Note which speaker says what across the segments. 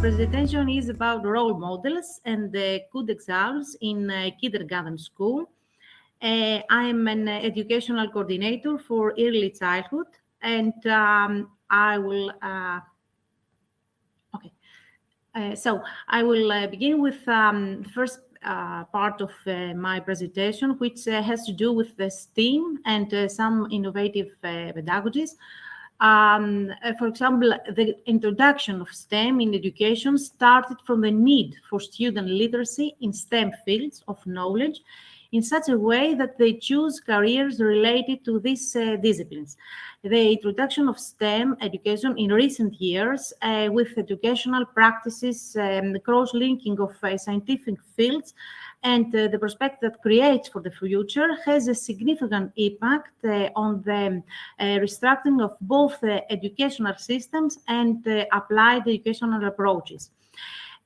Speaker 1: presentation is about role models and the good examples in uh, kindergarten school. Uh, I'm an educational coordinator for early childhood, and um, I will. Uh, okay, uh, so I will uh, begin with um, first uh, part of my presentation, which has to do with the STEAM and some innovative pedagogies. Um, uh, for example, the introduction of STEM in education started from the need for student literacy in STEM fields of knowledge in such a way that they choose careers related to these uh, disciplines. The introduction of STEM education in recent years uh, with educational practices, um, cross-linking of uh, scientific fields and uh, the prospect that creates for the future has a significant impact uh, on the uh, restructuring of both educational systems and applied educational approaches.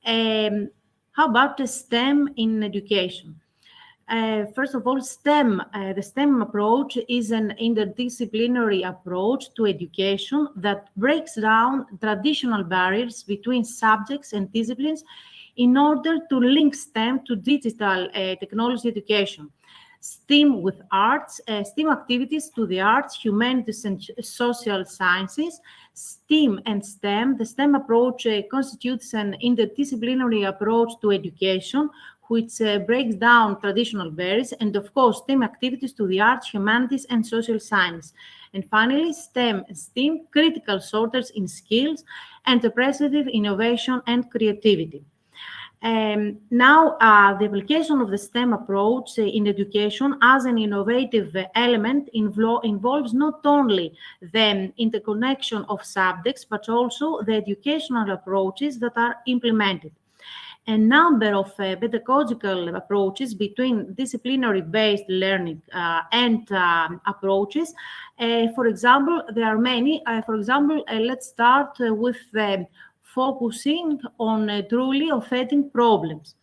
Speaker 1: Um, how about the STEM in education? Uh, first of all, STEM, uh, the STEM approach is an interdisciplinary approach to education that breaks down traditional barriers between subjects and disciplines in order to link STEM to digital uh, technology education. STEAM with arts, uh, STEAM activities to the arts, humanities, and social sciences. STEAM and STEM. The STEM approach uh, constitutes an interdisciplinary approach to education, which uh, breaks down traditional barriers, and of course, STEM activities to the arts, humanities, and social science. And finally, STEM, STEAM, critical sorters in skills, entrepreneurship, innovation, and creativity. Um, now, uh, the application of the STEM approach uh, in education as an innovative element involves not only the interconnection of subjects, but also the educational approaches that are implemented. A number of uh, pedagogical approaches between disciplinary-based learning uh, and um, approaches. Uh, for example, there are many. Uh, for example, let's start with the focusing on uh, truly authentic problems.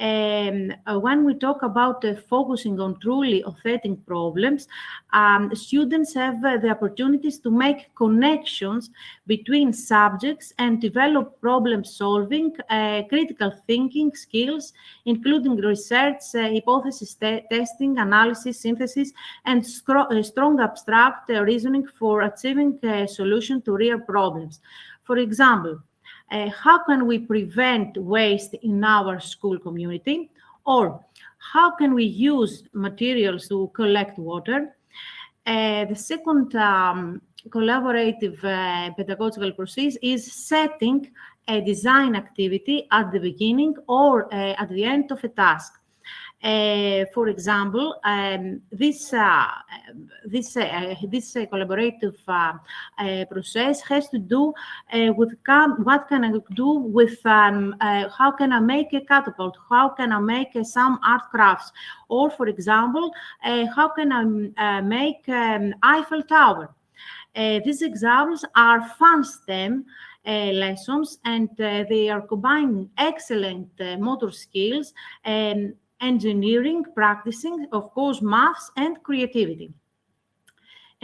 Speaker 1: Um, uh, when we talk about uh, focusing on truly authentic problems, um, students have uh, the opportunities to make connections between subjects and develop problem solving, uh, critical thinking skills, including research, uh, hypothesis te testing, analysis, synthesis, and strong abstract reasoning for achieving a solution to real problems. For example, uh, how can we prevent waste in our school community? Or how can we use materials to collect water? Uh, the second um, collaborative uh, pedagogical process is setting a design activity at the beginning or uh, at the end of a task. Uh, for example, um, this uh, this uh, this uh, collaborative uh, uh, process has to do with what can I do with um, how can I make a catapult, how can I make some art crafts, or for example, how can I make um, Eiffel Tower. these examples are fun STEM uh, lessons and uh, they are combining excellent uh, motor skills and engineering, practicing, of course, maths and creativity.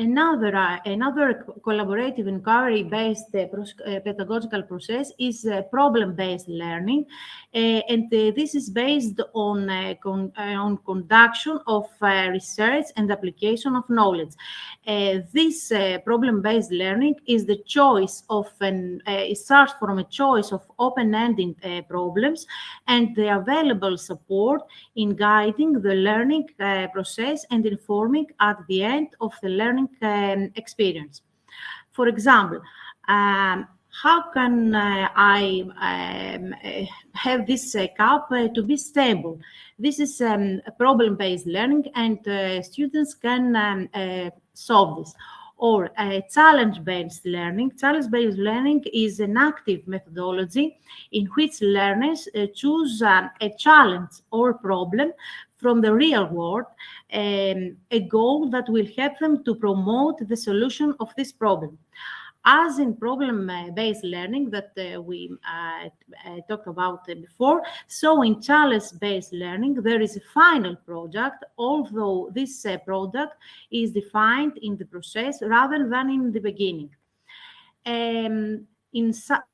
Speaker 1: Another, uh, another collaborative inquiry-based uh, uh, pedagogical process is uh, problem-based learning, uh, and uh, this is based on, con on conduction of research and application of knowledge. this problem-based learning is the choice of an, it starts from a choice of open-ended problems and the available support in guiding the learning process and informing at the end of the learning um, experience. For example, um, how can uh, I um, uh, have this uh, cup uh, to be stable? This is um, problem-based learning and uh, students can um, uh, solve this. Or challenge-based learning. Challenge-based learning is an active methodology in which learners choose um, a challenge or problem from the real world um, a goal that will help them to promote the solution of this problem. As in problem-based learning that uh, we uh, talked about before, so in challenge-based learning, there is a final product, although this uh, product is defined in the process rather than in the beginning. Um, in,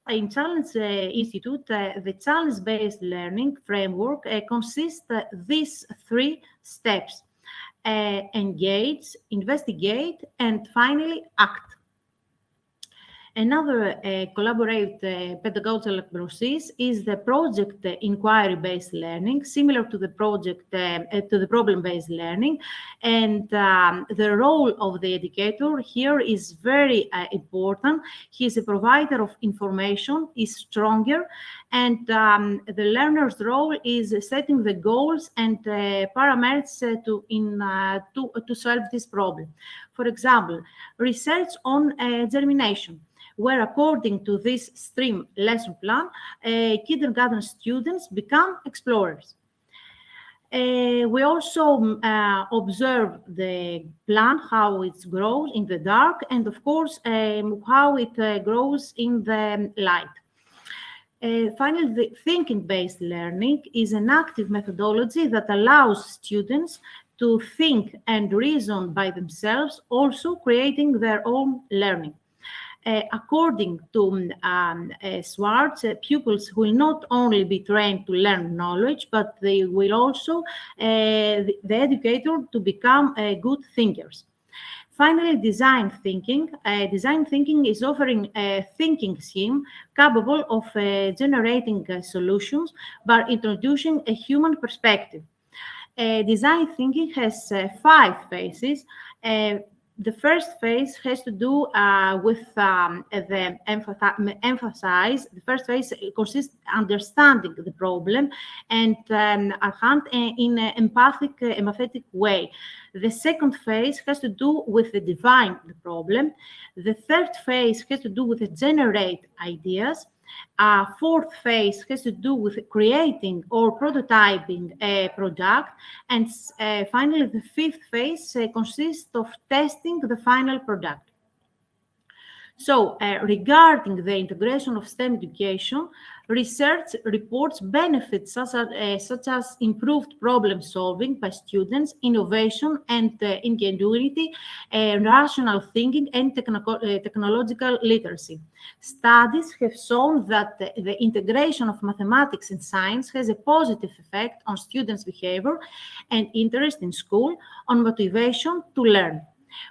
Speaker 1: in Challenge uh, Institute, uh, the challenge-based learning framework uh, consists these three steps: engage, investigate, and finally act. Another uh, collaborative uh, pedagogical process is the project uh, inquiry-based learning, similar to the project uh, to the problem-based learning. And um, the role of the educator here is very uh, important. He is a provider of information, is stronger, and um, the learner's role is setting the goals and uh, parameters to in to to solve this problem. For example, research on germination where according to this stream lesson plan, uh, kindergarten students become explorers. Uh, we also uh, observe the plant, how it grows in the dark, and of course, um, how it uh, grows in the light. Uh, finally, the thinking-based learning is an active methodology that allows students to think and reason by themselves, also creating their own learning. Uh, according to um, uh, Swartz, uh, pupils will not only be trained to learn knowledge, but they will also, the, the, educator, to become good thinkers. Finally, design thinking. Uh, design thinking is offering a thinking scheme capable of uh, generating uh, solutions by introducing a human perspective. design thinking has five phases the first phase has to do uh, with um, the empathize. The first phase consists understanding the problem and um, in an empathic, uh, empathetic way. The second phase has to do with the define the problem. The third phase has to do with the generate ideas. A fourth phase has to do with creating or prototyping a product. And uh, finally, the fifth phase uh, consists of testing the final product. So uh, regarding the integration of STEM education, research reports benefits such as, uh, such as, improved problem solving by students, innovation and uh, ingenuity, uh, rational thinking and uh, technological literacy. Studies have shown that the integration of mathematics and science has a positive effect on students' behavior and interest in school, on motivation to learn.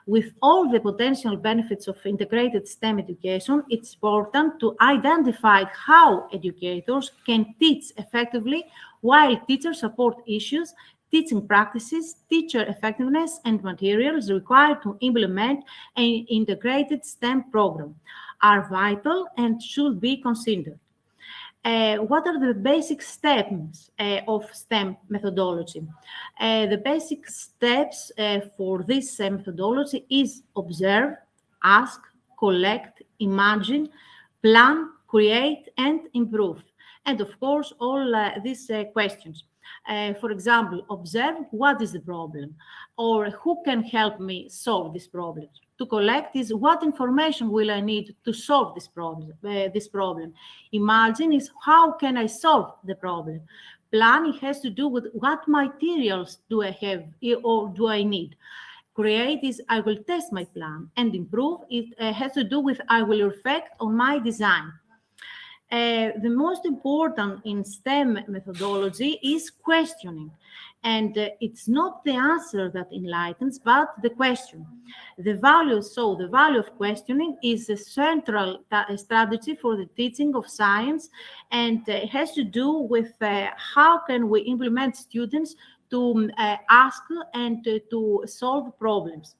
Speaker 1: With all the potential benefits of integrated STEM education, it's important to identify how educators can teach effectively while teachers support issues, teaching practices, teacher effectiveness, and materials required to implement an integrated STEM program are vital and should be considered. Uh, what are the basic steps uh, of STEM methodology? Uh, the basic steps for this methodology is observe, ask, collect, imagine, plan, create, and improve. And of course, all these questions. for example, observe what is the problem or who can help me solve this problem to collect is what information will I need to solve this problem. Uh, this problem. Imagine is how can I solve the problem. Planning has to do with what materials do I have or do I need. Create is I will test my plan and improve it uh, has to do with I will reflect on my design. Uh, the most important in STEM methodology is questioning. And uh, it's not the answer that enlightens, but the question. The value, so the value of questioning is a central strategy for the teaching of science and uh, has to do with uh, how can we implement students to um, uh, ask and uh, to solve problems.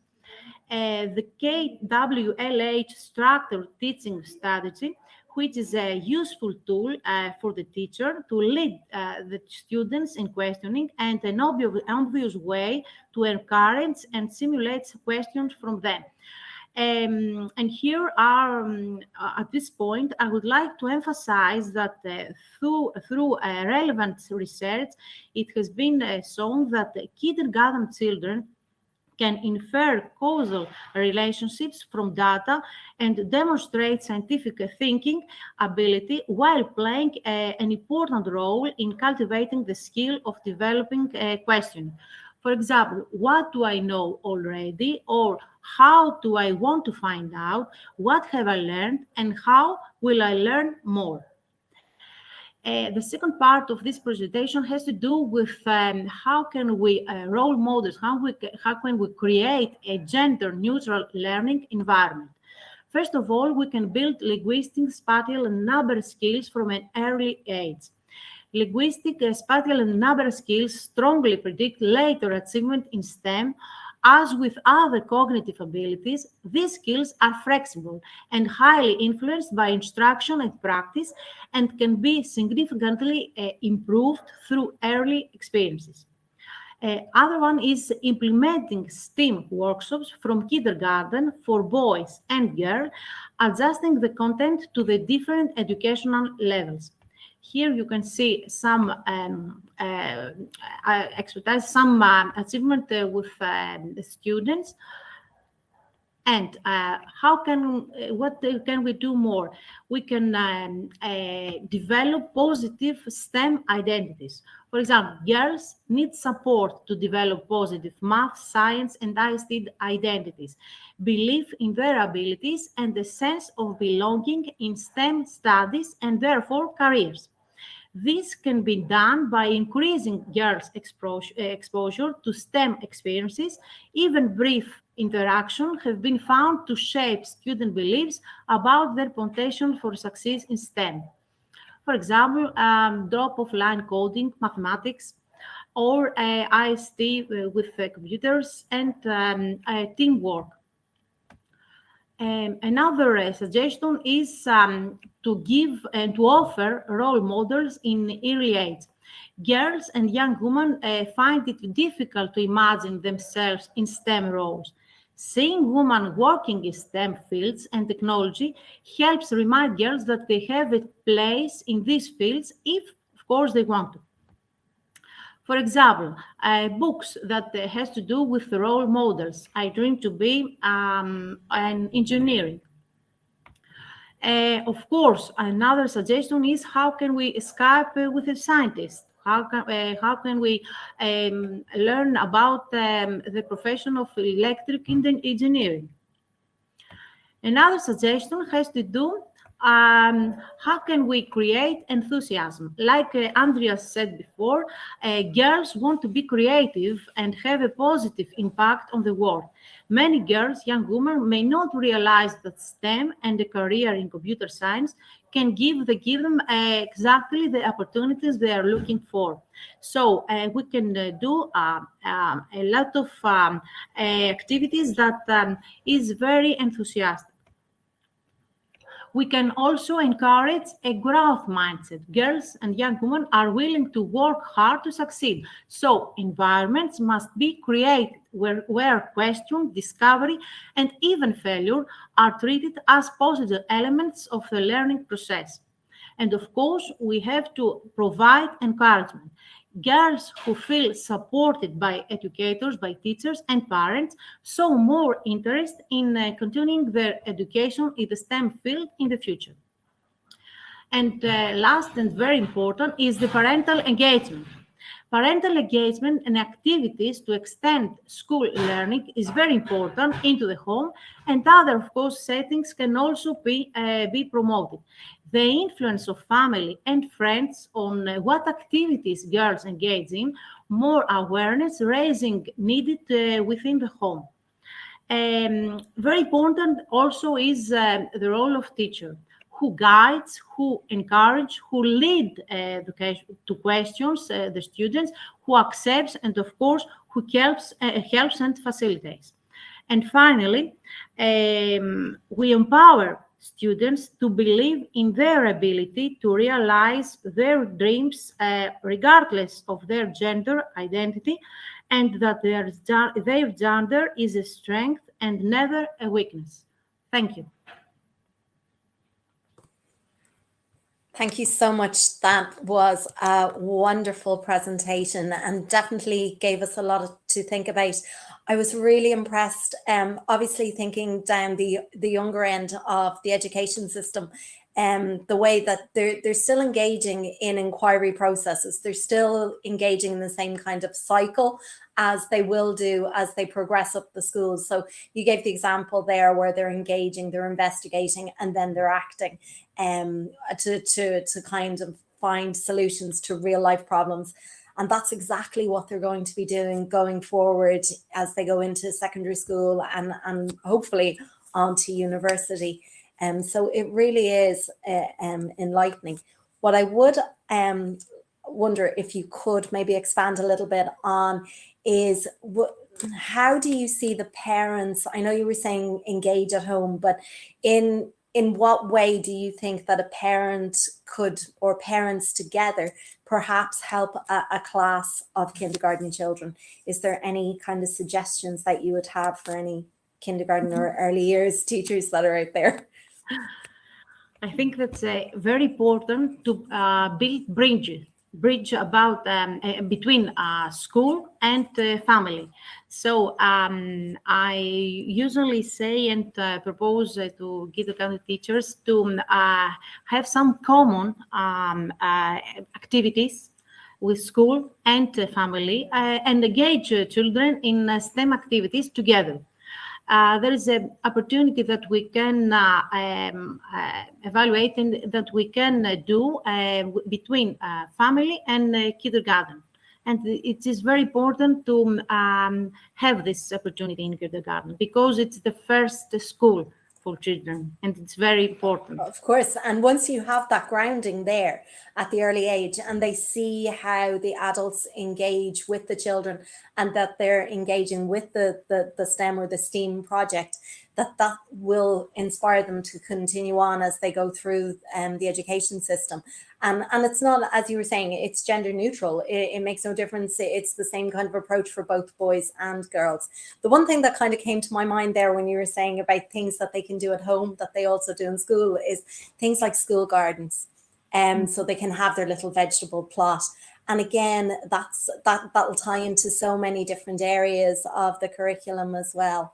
Speaker 1: Uh, the KWLH structured teaching strategy which is a useful tool uh, for the teacher to lead uh, the students in questioning and an obvious, obvious way to encourage and simulate questions from them. Um, and here are, um, at this point, I would like to emphasize that uh, through, through uh, relevant research, it has been uh, shown that kindergarten children can infer causal relationships from data and demonstrate scientific thinking ability while playing a, an important role in cultivating the skill of developing uh, a question. For example, what do I know already or how do I want to find out, what have I learned, and how will I learn more. Uh, the second part of this presentation has to do with um, how can we uh, role models, how, we, how can we create a gender neutral learning environment. First of all, we can build linguistic, spatial, and number skills from an early age. Linguistic, uh, spatial, and number skills strongly predict later achievement in STEM as with other cognitive abilities, these skills are flexible and highly influenced by instruction and practice and can be significantly uh, improved through early experiences. Uh, other one is implementing STEAM workshops from kindergarten for boys and girls, adjusting the content to the different educational levels. Here you can see some um, uh, uh expertise, some uh, achievement uh, with um, the students. And uh, how can, uh, what can we do more? We can um, develop positive STEM identities. For example, girls need support to develop positive math, science, and ICT identities, belief in their abilities, and a sense of belonging in STEM studies and therefore careers. This can be done by increasing girls' exposure to STEM experiences. Even brief interaction have been found to shape student beliefs about their potential for success in STEM. For example, um, drop of line coding, mathematics, or uh, IST with uh, computers and um, uh, teamwork. Um, another uh, suggestion is um, to give and to offer role models in early age. Girls and young women uh, find it difficult to imagine themselves in STEM roles. Seeing women working in STEM fields and technology helps remind girls that they have a place in these fields if, of course, they want to. For example, uh, books that uh, has to do with role models. I dream to be um, an engineering. Uh, of course, another suggestion is how can we Skype uh, with a scientist? How can, uh, how can we um, learn about um, the profession of electric engineering? Another suggestion has to do um, how can we create enthusiasm? Like uh, Andrea said before, uh, girls want to be creative and have a positive impact on the world. Many girls, young women, may not realize that STEM and a career in computer science can give, the, give them uh, exactly the opportunities they are looking for. So uh, we can uh, do uh, um, a lot of um, uh, activities that um, is very enthusiastic we can also encourage a growth mindset. Girls and young women are willing to work hard to succeed. So environments must be created where, where question, discovery, and even failure are treated as positive elements of the learning process. And of course, we have to provide encouragement girls who feel supported by educators, by teachers and parents, show more interest in uh, continuing their education in the STEM field in the future. And uh, last and very important is the parental engagement. Parental engagement and activities to extend school learning is very important into the home and other, of course, settings can also be, uh, be promoted the influence of family and friends on uh, what activities girls engage in, more awareness raising needed uh, within the home. Um, very important also is uh, the role of teacher who guides, who encourage, who lead uh, to questions uh, the students, who accepts, and of course, who helps, uh, helps and facilitates. And finally, um, we empower students to believe in their ability to realize their dreams uh, regardless of their gender identity and that their, their gender is a strength and never a weakness. Thank you.
Speaker 2: Thank you so much. That was a wonderful presentation and definitely gave us a lot to think about. I was really impressed, um, obviously thinking down the, the younger end of the education system, um, the way that they're, they're still engaging in inquiry processes. They're still engaging in the same kind of cycle as they will do as they progress up the schools. So you gave the example there where they're engaging, they're investigating, and then they're acting um, to, to, to kind of find solutions to real life problems. And that's exactly what they're going to be doing going forward as they go into secondary school and, and hopefully onto university. Um, so it really is uh, um, enlightening. What I would um, wonder if you could maybe expand a little bit on is what how do you see the parents i know you were saying engage at home but in in what way do you think that a parent could or parents together perhaps help a, a, class of kindergarten children is there any kind of suggestions that you would have for any kindergarten or mm-hmm. early years teachers that are out there
Speaker 1: i think that's uh, very important to uh, build bridges bridge about um, uh, between uh, school and uh, family. So um, I usually say and uh, propose uh, to kindergarten teachers to uh, have some common um, activities with school and family and engage children in STEM activities together uh, there is an opportunity that we can uh, um, uh, evaluate and that we can uh, do uh, between family and kindergarten. And it is very important to um, have this opportunity in kindergarten because it's the first school for children and it's very important
Speaker 2: of course and once you have that grounding there at the early age and they see how the adults engage with the children and that they're engaging with the the, the stem or the steam project that that will inspire them to continue on as they go through um, the education system. And, and it's not, as you were saying, it's gender neutral. It, it makes no difference. It's the same kind of approach for both boys and girls. The one thing that kind of came to my mind there when you were saying about things that they can do at home that they also do in school is things like school gardens. Um, mm. so they can have their little vegetable plot. And again, that's that that'll tie into so many different areas of the curriculum as well.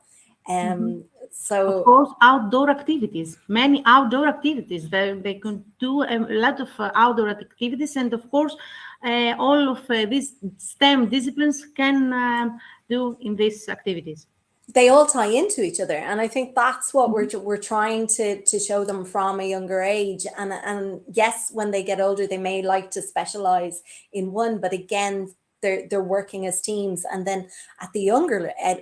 Speaker 2: Um, mm -hmm. So
Speaker 1: of course, outdoor activities, many outdoor activities. They, they can do a lot of uh, outdoor activities, and of course, uh, all of uh, these STEM disciplines can um, do in these activities.
Speaker 2: They all tie into each other, and I think that's what we're mm-hmm. we're trying to to show them from a younger age. And and yes, when they get older, they may like to specialize in one, but again, they're they're working as teams. And then at the younger uh,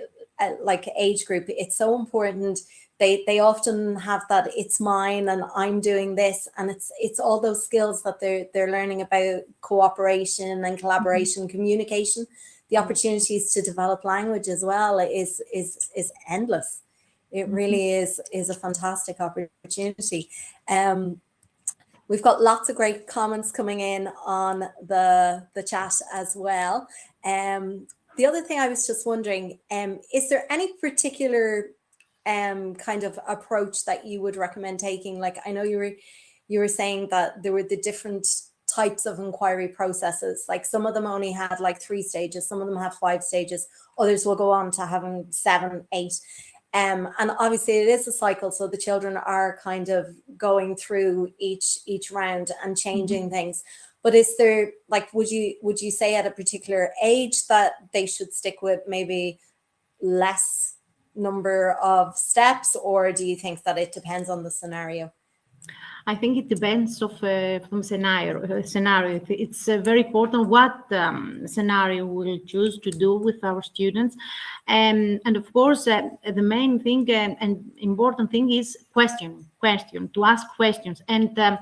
Speaker 2: like age group, it's so important. They they often have that it's mine and I'm doing this, and it's it's all those skills that they're they're learning about cooperation and mm-hmm. collaboration, mm -hmm. communication. The opportunities to develop language as well is is is endless. It mm-hmm. really is is a fantastic opportunity. Um, We've got lots of great comments coming in on the, the chat as well. Um, the other thing I was just wondering, um, is there any particular um, kind of approach that you would recommend taking? Like, I know you were, you were saying that there were the different types of inquiry processes. Like some of them only had like three stages, some of them have five stages, others will go on to having seven, eight. Um, and obviously it is a cycle. So the children are kind of going through each each round and changing mm -hmm. things. But is there like would you would you say at a particular age that they should stick with maybe less number of steps or do you think that it depends on the scenario?
Speaker 1: I think it depends of uh, from scenario. Uh, scenario. It's uh, very important what um, scenario we'll choose to do with our students, um, and of course, uh, the main thing uh, and important thing is questioning question, to ask questions. And um,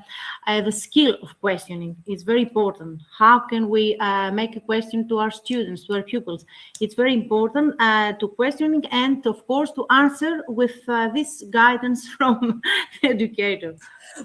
Speaker 1: uh, the skill of questioning is very important. How can we uh, make a question to our students, to our pupils? It's very important uh, to questioning and, of course, to answer with uh, this guidance from the educator.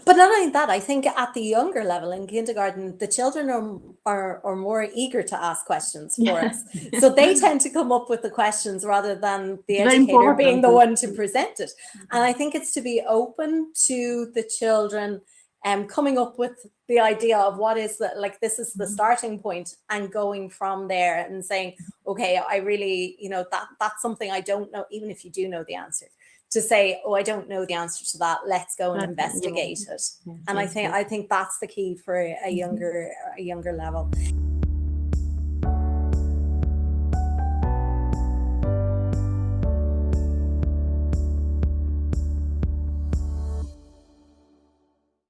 Speaker 2: But not only that, I think at the younger level in kindergarten, the children are, are, are more eager to ask questions for yeah. us. So they tend to come up with the questions rather than the educator being the one to present it. And I think it's to be open to the children um, coming up with the idea of what is the, like, this is the mm-hmm. starting point and going from there and saying, okay, I really, you know, that that's something I don't know, even if you do know the answer to say, oh, I don't know the answer to that. Let's go and
Speaker 1: That's-
Speaker 2: investigate it.
Speaker 1: Yeah,
Speaker 2: And I think. I think that's the key for a
Speaker 1: Mhm.
Speaker 2: younger a younger level.